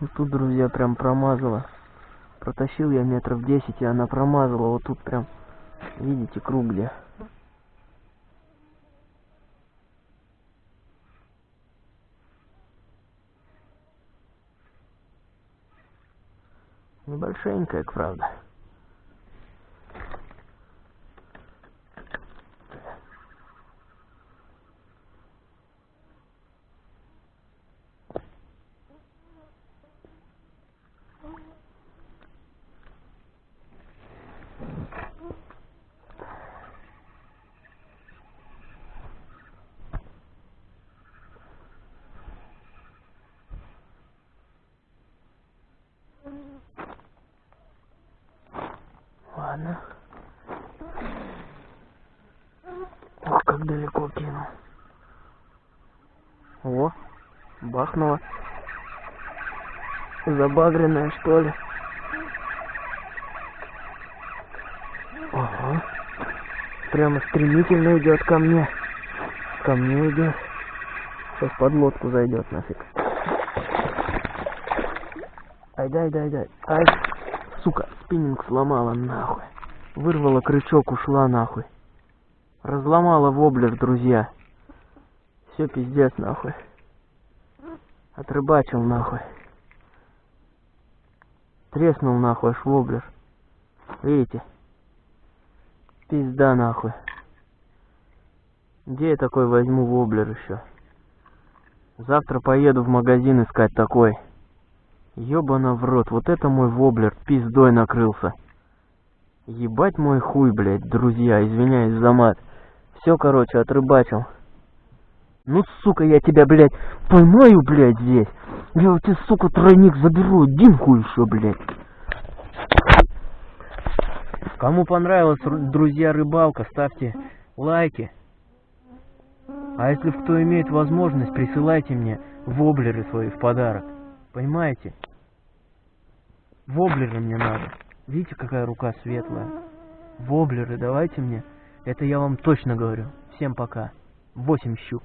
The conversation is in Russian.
Вот тут, друзья, прям промазала. Протащил я метров 10, и она промазала. Вот тут прям, видите, круг где. Небольшенькая, правда. Ладно. Ох, как далеко кинул. О, бахнуло. Забагренная, что ли? Ага. Прямо стремительно идет ко мне. Ко мне идет. Сейчас под лодку зайдет нафиг. Ай, дай, дай, дай. Ай, сука, спиннинг сломала нахуй. Вырвала крючок, ушла нахуй. Разломала воблер, друзья. Все пиздец нахуй. Отрыбачил нахуй. Треснул нахуй аж воблер. Видите? Пизда нахуй. Где я такой возьму воблер еще? Завтра поеду в магазин искать такой. Ёбана в рот, вот это мой воблер пиздой накрылся. Ебать мой хуй, блядь, друзья, извиняюсь за мат. Все, короче, отрыбачил. Ну, сука, я тебя, блядь, поймаю, блядь, здесь. Я у тебя, сука, тройник заберу, димку еще, блядь. Кому понравилась, ру- друзья, рыбалка, ставьте лайки. А если кто имеет возможность, присылайте мне воблеры свои в подарок. Понимаете? Воблеры мне надо. Видите, какая рука светлая? Воблеры давайте мне. Это я вам точно говорю. Всем пока. Восемь щук.